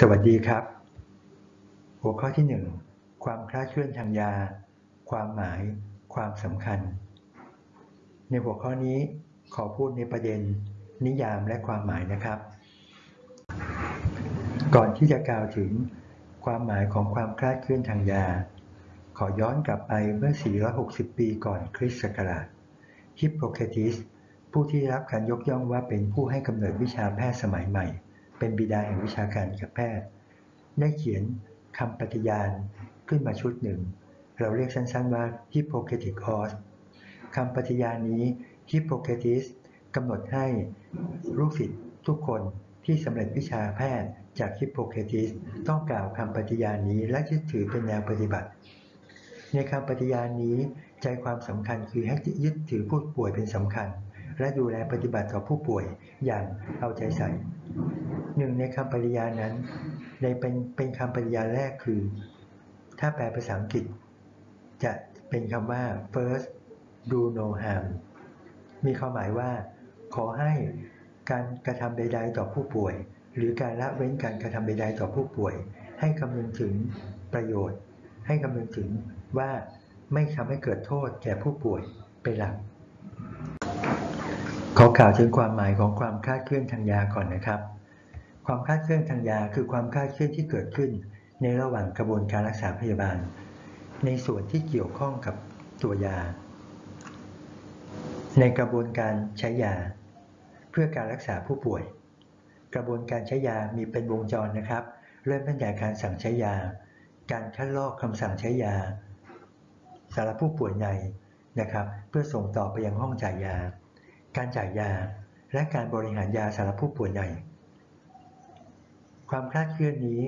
สวัสดีครับ หัวข้อที่ 1 ความคลาดเคลื่อนทางยา ความหมาย ความสำคัญ ในหัวข้อนี้ขอพูดในประเด็น นิยามและความหมายนะครับ ก่อนที่จะกล่าวถึงความหมายของความคลาดเคลื่อนทางยา ขอย้อนกลับไปเมื่อ 460 ปีก่อนคริสต์ศักราชฮิปโปเคติสผู้ที่ได้รับการยกย่องว่าเป็นผู้ให้กำเนิดวิชาแพทย์สมัยใหม่ เป็นบิดาแห่งวิชาการกับแพทย์ ได้เขียนคำปฏิญาณขึ้นมาชุดหนึ่ง เราเรียกสั้นๆว่า Hippocratic Oath คำปฏิญาณนี้ Hippocrates กำหนดให้ลูกศิษย์ทุกคนที่สำเร็จวิชาแพทย์จาก Hippocrates ต้องกล่าวคำปฏิญาณนี้และยึดถือเป็นแนวปฏิบัติ ในคำปฏิญาณนี้ใจความสำคัญคือให้ยึดถือผู้ป่วยเป็นสำคัญ และดูแลปฏิบัติต่อผู้ป่วยอย่างเอาใจใส่ หนึ่งในคำปฏิญานั้นในเป็นเป็นคำปฏิญาแรกคือ ถ้าแปลภาษาอังกฤษ จะเป็นคำว่า first do no harm มีความหมายว่า ขอให้การกระทำใด ๆ ต่อผู้ป่วย หรือการละเว้นการกระทำใด ๆ ต่อผู้ป่วย ให้คำนึงถึงประโยชน์ ให้คำนึงถึงว่าไม่ทำให้เกิดโทษแก่ผู้ป่วยเป็นหลักขอกล่าวถึงความหมายของความคลาดเคลื่อนทางยาก่อนนะครับ ความคลาดเคลื่อนทางยาคือความคลาดเคลื่อนที่เกิดขึ้น ในระหว่างกระบวนการรักษาพยาบาล ในส่วนที่เกี่ยวข้องกับตัวยา ในกระบวนการใช้ยา เพื่อการรักษาผู้ป่วย กระบวนการใช้ยามีเป็นวงจรนะครับ เริ่มตั้งแต่การสั่งใช้ยา การคัดลอกคำสั่งใช้ยาสำหรับผู้ป่วยในนะครับ เพื่อส่งต่อไปยังห้องจ่ายยา การจ่ายยา และการบริหารยาสำหรับผู้ป่วยใน ความคลาดเคลื่อนนี้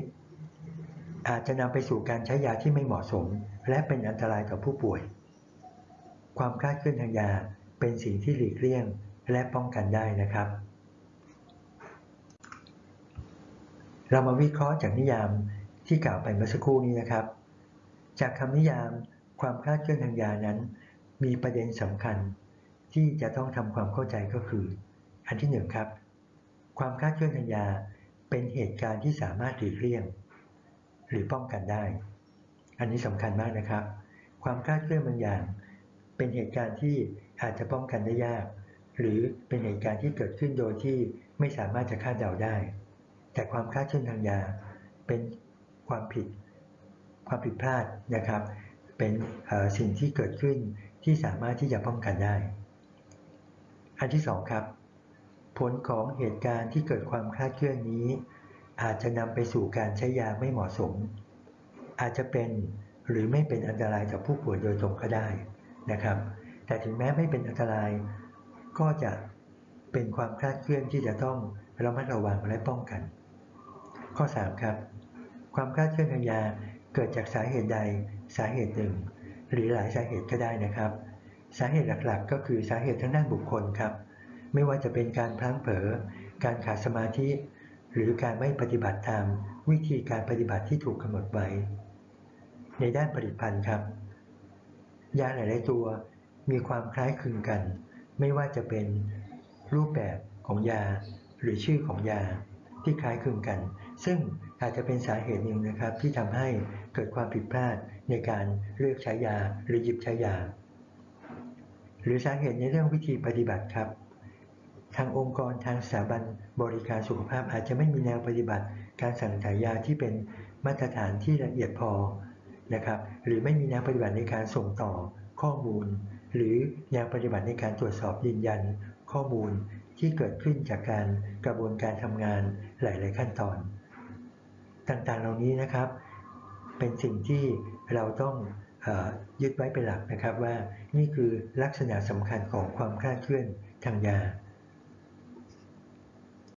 อาจจะนำไปสู่การใช้ยาที่ไม่เหมาะสม และเป็นอันตรายต่อผู้ป่วย ความคลาดเคลื่อนทางยาเป็นสิ่งที่หลีกเลี่ยงและป้องกันได้นะครับ เรามาวิเคราะห์จากนิยามที่กล่าวไปเมื่อสักครู่นี้นะครับ จากคำนิยามความคลาดเคลื่อนทางยานั้น มีประเด็นสำคัญที่จะต้องทำความเข้าใจก็คือ อันที่หนึ่งครับ ความคลาดเคลื่อนทางยา เป็นเหตุการณ์ที่สามารถหลีกเลี่ยง หรือป้องกันได้ อันนี้สำคัญมากนะครับ ความคลาดเคลื่อนบางอย่าง เป็นเหตุการณ์ที่อาจจะป้องกันได้ยาก หรือเป็นเหตุการณ์ที่เกิดขึ้นโดยที่ไม่สามารถจะคาดเดาได้ แต่ความคลาดเคลื่อนทางยา เป็นความผิด ความผิดพลาดนะครับ เป็นสิ่งที่เกิดขึ้นที่สามารถที่จะป้องกันได้ อันที่สองครับ ผลของเหตุการณ์ที่เกิดความคลาดเคลื่อนนี้ อาจจะนำไปสู่การใช้ยาไม่เหมาะสม อาจจะเป็นหรือไม่เป็นอันตรายกับผู้ป่วยโดยตรงก็ได้นะครับ แต่ถึงแม้ไม่เป็นอันตราย ก็จะเป็นความคลาดเคลื่อนที่จะต้องระมัดระวังและป้องกัน ข้อ 3 ครับ ความคลาดเคลื่อนทางยาเกิดจากสาเหตุใดสาเหตุหนึ่ง หรือหลายสาเหตุก็ได้นะครับ สาเหตุหลักๆ ก็คือสาเหตุทางด้านบุคคลครับ ไม่ว่าจะเป็นการพลั้งเผลอ การขาดสมาธิ หรือการไม่ปฏิบัติตามวิธีการปฏิบัติที่ถูกกำหนดไว้ ในด้านผลิตภัณฑ์ครับ ยาหลาย ๆ ตัวมีความคล้ายคลึงกัน ไม่ว่าจะเป็นรูปแบบของยา หรือชื่อของยาที่คล้ายคลึงกัน ซึ่งอาจจะเป็นสาเหตุหนึ่งนะครับ ที่ทำให้เกิดความผิดพลาดในการเลือกใช้ยาหรือหยิบใช้ยา หรือสาเหตุในเรื่องวิธีปฏิบัติครับ ทางองค์กรทางสถาบันบริการสุขภาพอาจจะไม่มีแนวปฏิบัติ การสั่งจ่ายยาที่เป็นมาตรฐานที่ละเอียดพอนะครับหรือไม่มีแนวปฏิบัติในการส่งต่อข้อมูล หรือแนวปฏิบัติในการตรวจสอบยืนยัน ข้อมูลที่เกิดขึ้นจากการกระบวนการทำงานหลาย ๆ ขั้นตอน ต่างๆเหล่านี้นะครับ เป็นสิ่งที่เราต้องยึดไว้เป็นหลักนะครับว่านี่คือลักษณะสำคัญของความคลาดเคลื่อนทางยา